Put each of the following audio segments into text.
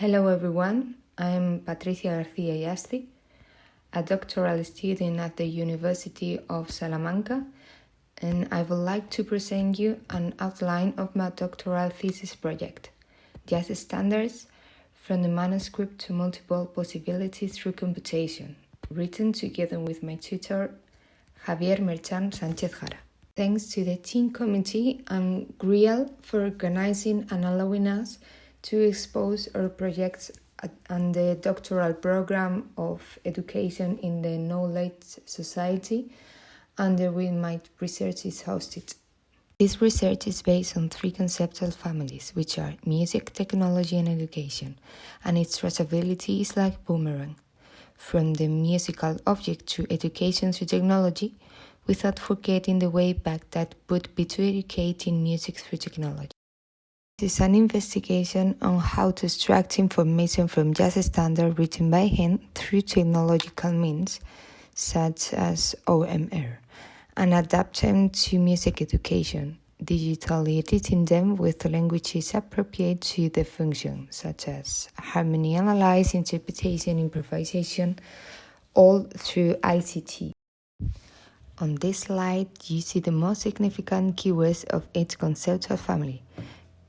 Hello everyone, I'm Patricia Garcia Yasti, a doctoral student at the University of Salamanca, and I would like to present you an outline of my doctoral thesis project, Jazz Standards from the manuscript to multiple possibilities through computation, written together with my tutor Javier Merchan Sanchez Jara. Thanks to the TEEM committee and GRIAL for organizing and allowing us to expose our projects and the doctoral program of education in the Knowledge Society under which my research is hosted. This research is based on three conceptual families, which are music, technology, and education, and its traceability is like boomerang, from the musical object to education to technology, without forgetting the way back that would be to educating music through technology. This is an investigation on how to extract information from jazz standard written by hand through technological means, such as OMR, and adapt them to music education, digitally editing them with languages appropriate to the function, such as harmony analysis, interpretation, improvisation, all through ICT. On this slide, you see the most significant keywords of each conceptual family.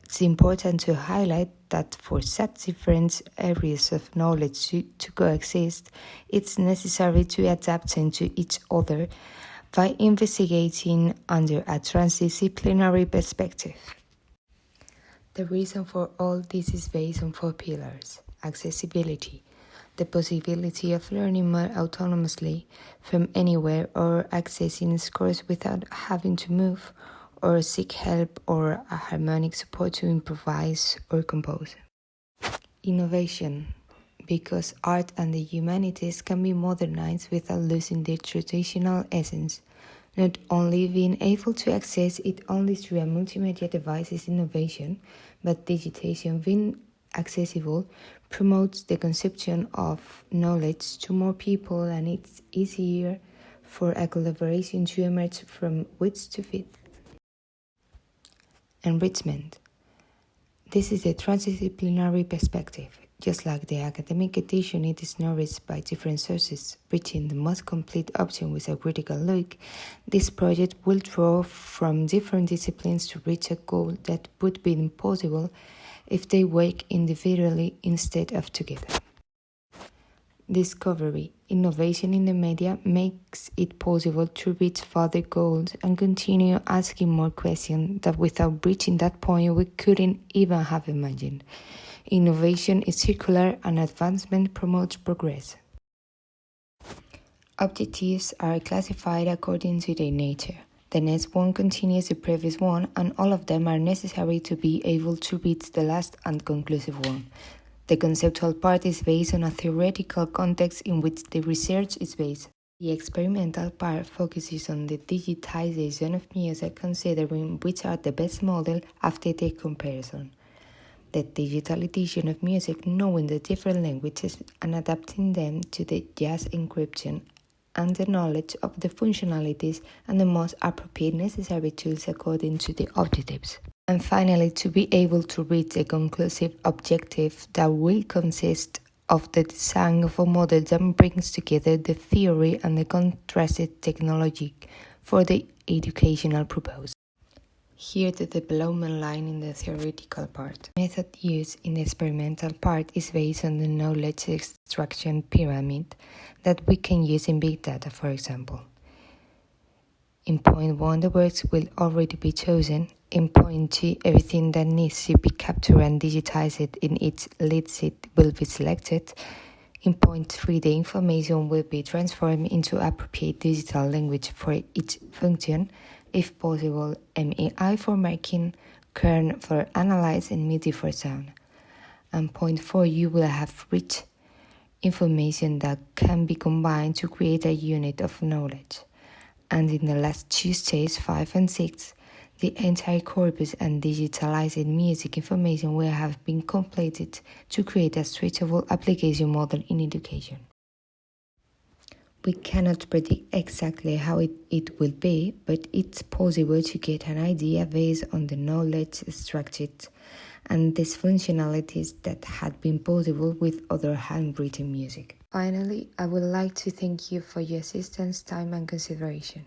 It's important to highlight that for such different areas of knowledge to, to coexist, it's necessary to adapt into each other by investigating under a transdisciplinary perspective. The reason for all this is based on four pillars accessibility, the possibility of learning more autonomously from anywhere or accessing scores without having to move or seek help or a harmonic support to improvise or compose. Innovation, because art and the humanities can be modernized without losing their traditional essence. Not only being able to access it only through a multimedia device is innovation, but digitation being accessible promotes the conception of knowledge to more people and it's easier for a collaboration to emerge from which to fit. Enrichment. This is a transdisciplinary perspective. Just like the academic edition, it is nourished by different sources, reaching the most complete option with a critical look. This project will draw from different disciplines to reach a goal that would be impossible if they work individually instead of together. Discovery Innovation in the media makes it possible to reach further goals and continue asking more questions that without reaching that point we couldn't even have imagined. Innovation is circular and advancement promotes progress. Objectives are classified according to their nature. The next one continues the previous one, and all of them are necessary to be able to reach the last and conclusive one. The conceptual part is based on a theoretical context in which the research is based. The experimental part focuses on the digitization of music, considering which are the best model after the comparison. The digital edition of music, knowing the different languages and adapting them to the jazz encryption and the knowledge of the functionalities and the most appropriate necessary tools according to the objectives and finally to be able to reach a conclusive objective that will consist of the design of a model that brings together the theory and the contrasted technology for the educational purpose. Here the development line in the theoretical part. Method used in the experimental part is based on the knowledge extraction pyramid that we can use in big data, for example. In point 1, the words will already be chosen. In point 2, everything that needs to be captured and digitized in its lead sheet will be selected. In point 3, the information will be transformed into appropriate digital language for each function, if possible, MEI for marking, kern for analyze, and MIDI for sound. And point 4, you will have rich information that can be combined to create a unit of knowledge and in the last two stages, 5 and 6, the entire corpus and digitalized music information will have been completed to create a suitable application model in education. We cannot predict exactly how it, it will be, but it's possible to get an idea based on the knowledge extracted and these functionalities that had been possible with other handwritten music. Finally, I would like to thank you for your assistance, time, and consideration.